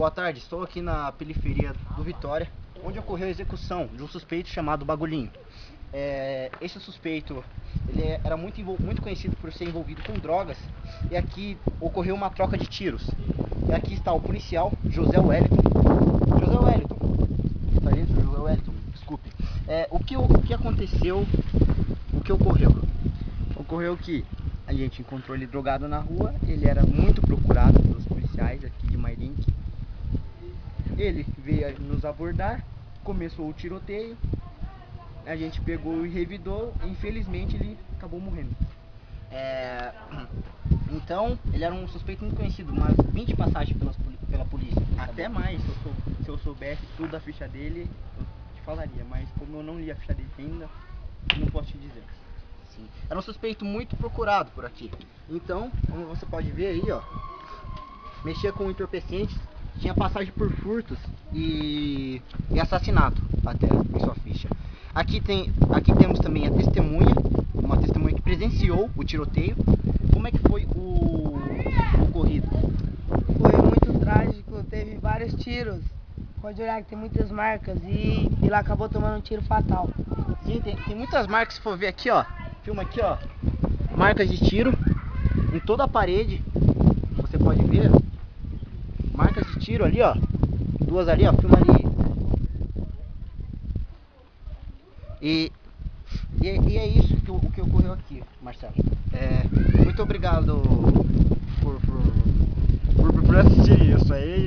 Boa tarde, estou aqui na periferia do Vitória, onde ocorreu a execução de um suspeito chamado Bagulhinho. É, esse suspeito ele é, era muito, muito conhecido por ser envolvido com drogas e aqui ocorreu uma troca de tiros. E aqui está o policial José Wellington. José Wellington, sargento José Wellington, desculpe. É, o, que, o que aconteceu, o que ocorreu? Ocorreu que a gente encontrou ele drogado na rua, ele era muito procurado pelos policiais aqui de Mairink. Ele veio nos abordar, começou o tiroteio, a gente pegou e revidou, e infelizmente ele acabou morrendo. É... Então, ele era um suspeito muito conhecido, umas 20 passagens pelas, pela polícia. Até mais, se eu, sou, se eu soubesse tudo da ficha dele, eu te falaria, mas como eu não li a ficha dele ainda, não posso te dizer. Sim. Era um suspeito muito procurado por aqui. Então, como você pode ver aí, ó, mexia com entorpecentes, tinha passagem por furtos e, e assassinato até em sua ficha. Aqui, tem, aqui temos também a testemunha, uma testemunha que presenciou o tiroteio. Como é que foi o, o ocorrido? Foi muito trágico, teve vários tiros. Pode olhar que tem muitas marcas e ele acabou tomando um tiro fatal. Sim, tem, tem muitas marcas, se for ver aqui, ó. Filma aqui, ó. Marcas de tiro em toda a parede. Você pode ver. Marcas de tiro ali, ó. Duas ali, ó. Filma ali. E, e, e é isso que, o que ocorreu aqui, Marcelo. É, muito obrigado por, por, por, por assistir isso aí. É.